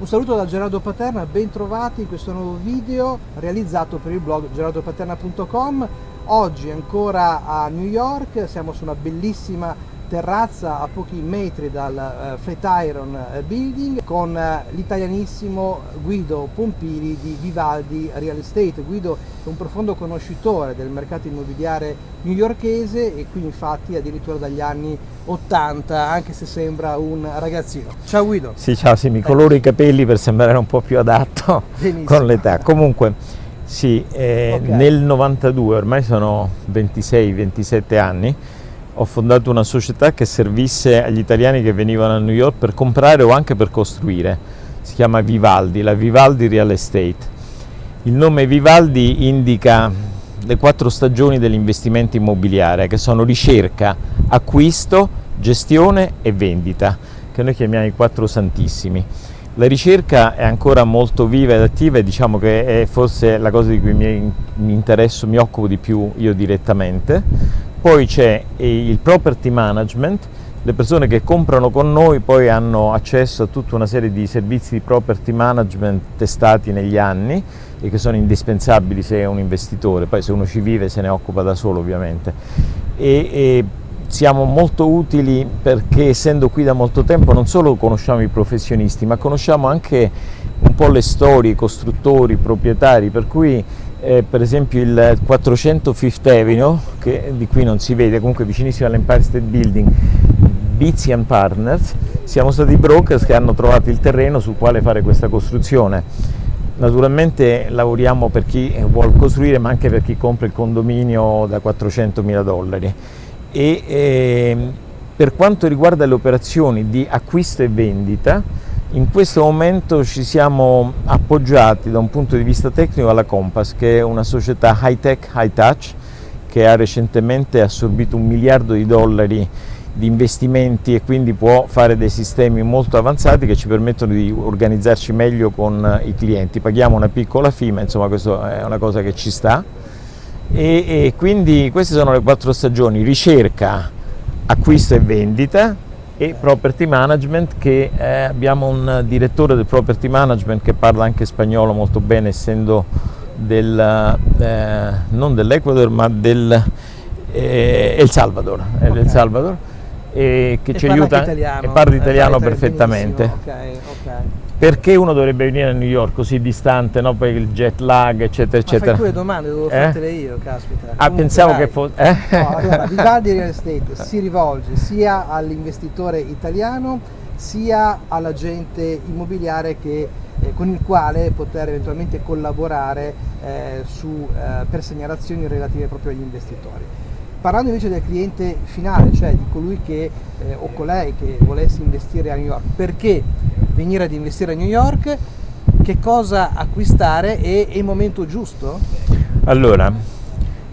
Un saluto da Gerardo Paterna, ben trovati in questo nuovo video realizzato per il blog gerardopaterna.com. Oggi ancora a New York, siamo su una bellissima terrazza a pochi metri dal uh, Flatiron uh, Building con uh, l'italianissimo Guido Pompili di Vivaldi Real Estate. Guido è un profondo conoscitore del mercato immobiliare newyorkese e qui infatti addirittura dagli anni 80 anche se sembra un ragazzino. Ciao Guido. Sì, ciao, sì, mi coloro i capelli per sembrare un po' più adatto Benissimo. con l'età. Comunque sì, eh, okay. nel 92, ormai sono 26-27 anni, ho fondato una società che servisse agli italiani che venivano a New York per comprare o anche per costruire. Si chiama Vivaldi, la Vivaldi Real Estate. Il nome Vivaldi indica le quattro stagioni dell'investimento immobiliare che sono ricerca, acquisto, gestione e vendita, che noi chiamiamo i quattro santissimi. La ricerca è ancora molto viva ed attiva e diciamo che è forse la cosa di cui mi, mi interesso, mi occupo di più io direttamente. Poi c'è il property management, le persone che comprano con noi poi hanno accesso a tutta una serie di servizi di property management testati negli anni e che sono indispensabili se è un investitore, poi se uno ci vive se ne occupa da solo ovviamente. E, e siamo molto utili perché essendo qui da molto tempo non solo conosciamo i professionisti ma conosciamo anche un po' le storie, i costruttori, i proprietari, per cui eh, per esempio il 400 Fifth Avenue, che di qui non si vede, comunque vicinissimo all'Empire State Building, Bizzi Partners, siamo stati i brokers che hanno trovato il terreno sul quale fare questa costruzione. Naturalmente lavoriamo per chi vuole costruire ma anche per chi compra il condominio da 400 mila dollari e eh, per quanto riguarda le operazioni di acquisto e vendita in questo momento ci siamo appoggiati da un punto di vista tecnico alla Compass che è una società high tech, high touch che ha recentemente assorbito un miliardo di dollari di investimenti e quindi può fare dei sistemi molto avanzati che ci permettono di organizzarci meglio con i clienti. Paghiamo una piccola fee, ma insomma questa è una cosa che ci sta e, e quindi queste sono le quattro stagioni, ricerca, acquisto e vendita e property management che eh, abbiamo un direttore del property management che parla anche spagnolo molto bene essendo del, eh, non dell'Ecuador ma del eh, El Salvador, okay. El Salvador e che e ci aiuta italiano, e parla italiano perfettamente. Okay, okay perché uno dovrebbe venire a New York così distante, no? poi il jet lag, eccetera, eccetera. Ma fai tu le domande, devo eh? fartele io, caspita. Ah, Comunque, pensavo dai. che fosse... Eh? No, allora, Vivaldi Real Estate si rivolge sia all'investitore italiano sia all'agente immobiliare che, eh, con il quale poter eventualmente collaborare eh, su, eh, per segnalazioni relative proprio agli investitori. Parlando invece del cliente finale, cioè di colui che eh, o colei che volesse investire a New York, perché venire ad investire a New York, che cosa acquistare e è il momento giusto? Allora,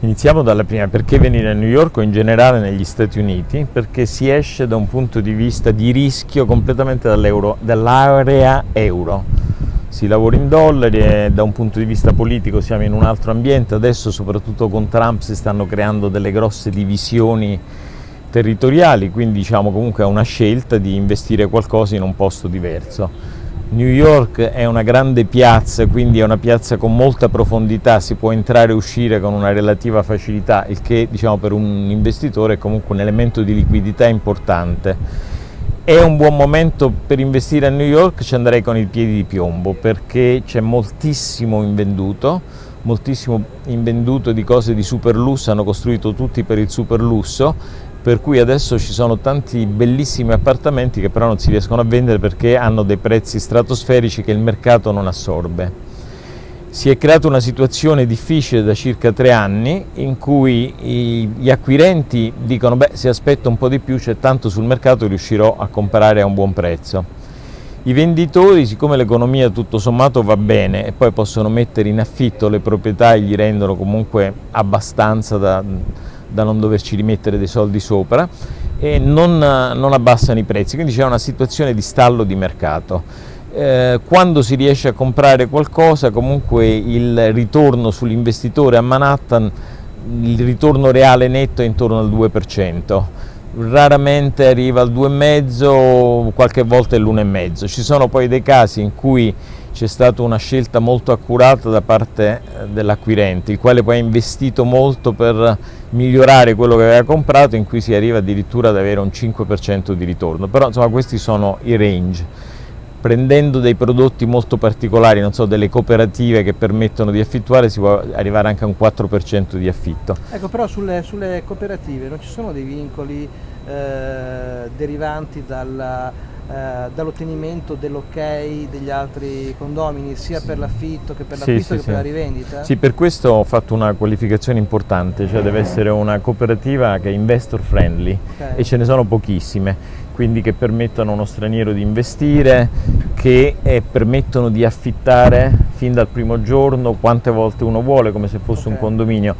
iniziamo dalla prima, perché venire a New York o in generale negli Stati Uniti? Perché si esce da un punto di vista di rischio completamente dall'area euro. Si lavora in dollari e da un punto di vista politico siamo in un altro ambiente, adesso soprattutto con Trump si stanno creando delle grosse divisioni territoriali, quindi diciamo comunque è una scelta di investire qualcosa in un posto diverso. New York è una grande piazza, quindi è una piazza con molta profondità, si può entrare e uscire con una relativa facilità, il che diciamo, per un investitore è comunque un elemento di liquidità importante. È un buon momento per investire a New York, ci andrei con i piedi di piombo perché c'è moltissimo invenduto, moltissimo invenduto di cose di super lusso, hanno costruito tutti per il super lusso per cui adesso ci sono tanti bellissimi appartamenti che però non si riescono a vendere perché hanno dei prezzi stratosferici che il mercato non assorbe. Si è creata una situazione difficile da circa tre anni in cui gli acquirenti dicono beh se aspetto un po' di più c'è tanto sul mercato riuscirò a comprare a un buon prezzo. I venditori, siccome l'economia tutto sommato va bene e poi possono mettere in affitto le proprietà e gli rendono comunque abbastanza da, da non doverci rimettere dei soldi sopra e non, non abbassano i prezzi, quindi c'è una situazione di stallo di mercato. Eh, quando si riesce a comprare qualcosa comunque il ritorno sull'investitore a Manhattan, il ritorno reale netto è intorno al 2%. raramente arriva al 2,5, qualche volta è l'1,5. Ci sono poi dei casi in cui c'è stata una scelta molto accurata da parte eh, dell'acquirente, il quale poi ha investito molto per migliorare quello che aveva comprato, in cui si arriva addirittura ad avere un 5% di ritorno. Però insomma questi sono i range prendendo dei prodotti molto particolari, non so, delle cooperative che permettono di affittuare, si può arrivare anche a un 4% di affitto. Ecco, però sulle, sulle, cooperative non ci sono dei vincoli eh, derivanti dalla, eh, dall'ottenimento dell'ok degli altri condomini, sia per l'affitto che per l'acquisto sì, sì, che per la rivendita? Sì, per questo ho fatto una qualificazione importante, cioè deve essere una cooperativa che è investor friendly okay. e ce ne sono pochissime quindi che permettono a uno straniero di investire, che eh, permettono di affittare fin dal primo giorno quante volte uno vuole, come se fosse okay. un condominio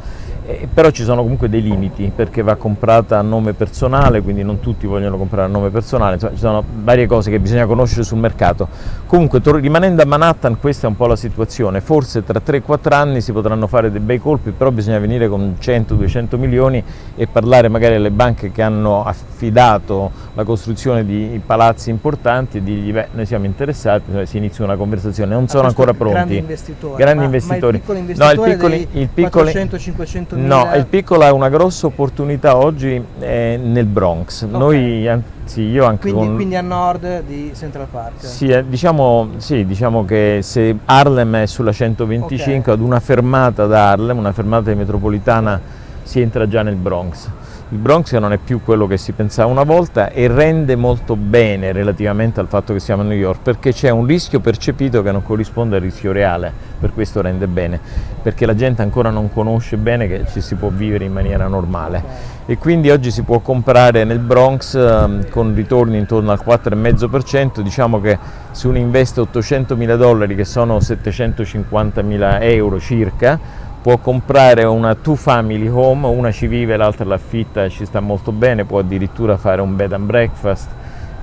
eh, però ci sono comunque dei limiti perché va comprata a nome personale, quindi non tutti vogliono comprare a nome personale, insomma ci sono varie cose che bisogna conoscere sul mercato. Comunque rimanendo a Manhattan questa è un po' la situazione, forse tra 3-4 anni si potranno fare dei bei colpi, però bisogna venire con 100-200 milioni e parlare magari alle banche che hanno affidato la costruzione di palazzi importanti e dirgli beh noi siamo interessati, si inizia una conversazione, non sono ancora pronti. Grandi investitori, grandi ma, investitori. Ma il piccolo investitore no, il piccolo, il piccolo, 400-500 No, il piccolo ha una grossa opportunità oggi eh, nel Bronx. Okay. Noi, anzi, io anche quindi, con... quindi, a nord di Central Park? Sì, eh, diciamo, sì, diciamo, che se Harlem è sulla 125, okay. ad una fermata da Harlem, una fermata di metropolitana, si entra già nel Bronx il Bronx non è più quello che si pensava una volta e rende molto bene relativamente al fatto che siamo a New York perché c'è un rischio percepito che non corrisponde al rischio reale, per questo rende bene, perché la gente ancora non conosce bene che ci si può vivere in maniera normale. E quindi oggi si può comprare nel Bronx eh, con ritorni intorno al 4,5%, diciamo che se uno investe 800 mila dollari che sono 750 mila euro circa, può comprare una two family home, una ci vive, l'altra l'affitta e ci sta molto bene, può addirittura fare un bed and breakfast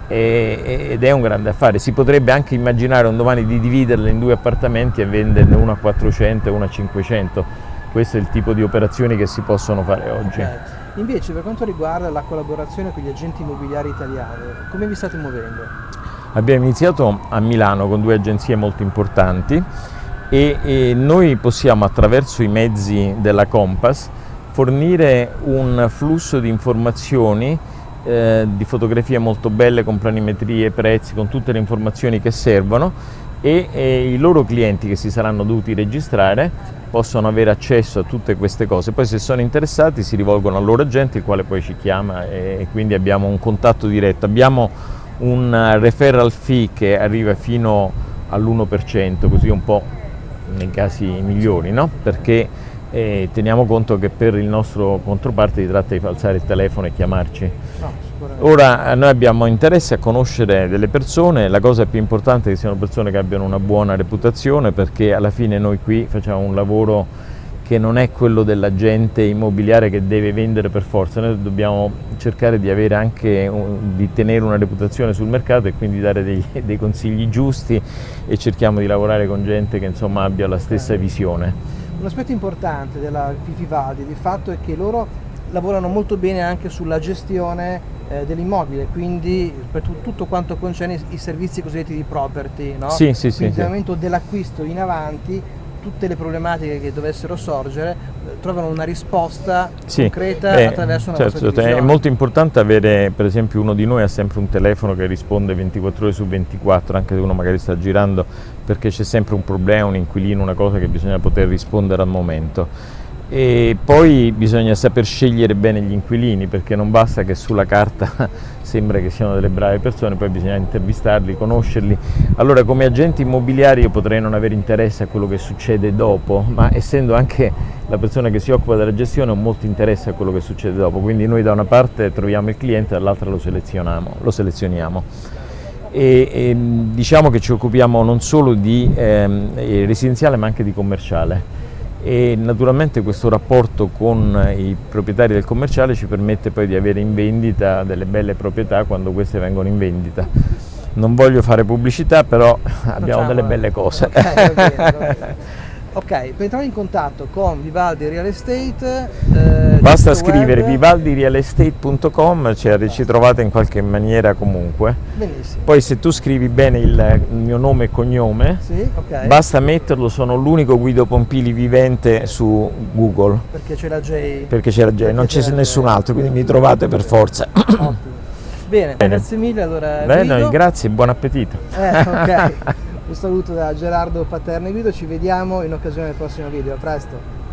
ed è un grande affare. Si potrebbe anche immaginare un domani di dividerle in due appartamenti e venderne uno a 400 e uno a 500. Questo è il tipo di operazioni che si possono fare oggi. Okay. Invece per quanto riguarda la collaborazione con gli agenti immobiliari italiani, come vi state muovendo? Abbiamo iniziato a Milano con due agenzie molto importanti e, e noi possiamo attraverso i mezzi della Compass fornire un flusso di informazioni eh, di fotografie molto belle con planimetrie, prezzi, con tutte le informazioni che servono e, e, i loro clienti che si saranno dovuti registrare possono avere accesso a tutte queste cose. Poi se sono interessati si rivolgono al loro agente il quale poi ci chiama e, e quindi abbiamo un contatto diretto. Abbiamo un referral fee che arriva fino all'1%, così un po' nei casi migliori, no? perché eh, teniamo conto che per il nostro controparte si tratta di alzare il telefono e chiamarci. No, Ora noi abbiamo interesse a conoscere delle persone, la cosa più importante è che siano persone che abbiano una buona reputazione perché alla fine noi qui facciamo un lavoro che non è quello dell'agente immobiliare che deve vendere per forza, noi dobbiamo cercare di, avere anche, di tenere una reputazione sul mercato e quindi dare dei, dei consigli giusti e cerchiamo di lavorare con gente che insomma, abbia la stessa visione. Un aspetto importante della Vivaldi di fatto è che loro lavorano molto bene anche sulla gestione eh, dell'immobile, quindi per tutto quanto concerne i servizi cosiddetti di property, no? sì, sì, quindi sì, momento dell'acquisto in avanti tutte le problematiche che dovessero sorgere eh, trovano una risposta sì, concreta eh, attraverso una certo, È molto importante avere, per esempio uno di noi ha sempre un telefono che risponde 24 ore su 24, anche se uno magari sta girando, perché c'è sempre un problema, un inquilino, una cosa che bisogna poter rispondere al momento e poi bisogna saper scegliere bene gli inquilini perché non basta che sulla carta sembra che siano delle brave persone, poi bisogna intervistarli, conoscerli. Allora come agenti immobiliari io potrei non avere interesse a quello che succede dopo, ma essendo anche la persona che si occupa della gestione ho molto interesse a quello che succede dopo, quindi noi da una parte troviamo il cliente, dall'altra lo. Lo selezioniamo. E, e, diciamo che ci occupiamo non solo di ehm, residenziale ma anche di commerciale e naturalmente questo rapporto con i proprietari del commerciale ci permette poi di avere in vendita delle belle proprietà quando queste vengono in vendita. Non voglio fare pubblicità però abbiamo Facciamo, delle belle cose. Okay, okay, Ok, per entrare in contatto con Vivaldi Real Estate... Eh, Basta scrivere vivaldirealestate.com, cioè ci trovate in qualche maniera comunque. Benissimo. Poi se tu scrivi bene il, il mio nome e cognome, sì, okay. basta metterlo, sono l'unico Guido Pompili vivente su Google. Perché c'è la J. Perché c'è la J, non c'è nessun altro, quindi mi trovate per forza. Ottimo. Bene, Bene, grazie mille allora. Bene, grazie, buon appetito. Eh, ok. Un saluto da Gerardo Paterno Guido, ci vediamo in occasione del prossimo video, a presto!